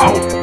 out.